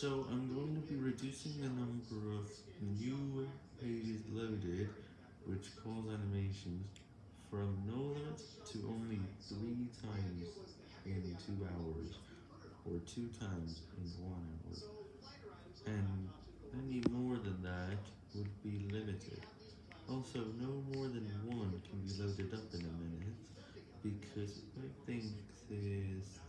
So I'm going to be reducing the number of new pages loaded, which cause animations, from no limit to only 3 times in 2 hours, or 2 times in 1 hour, and any more than that would be limited. Also, no more than one can be loaded up in a minute, because I think this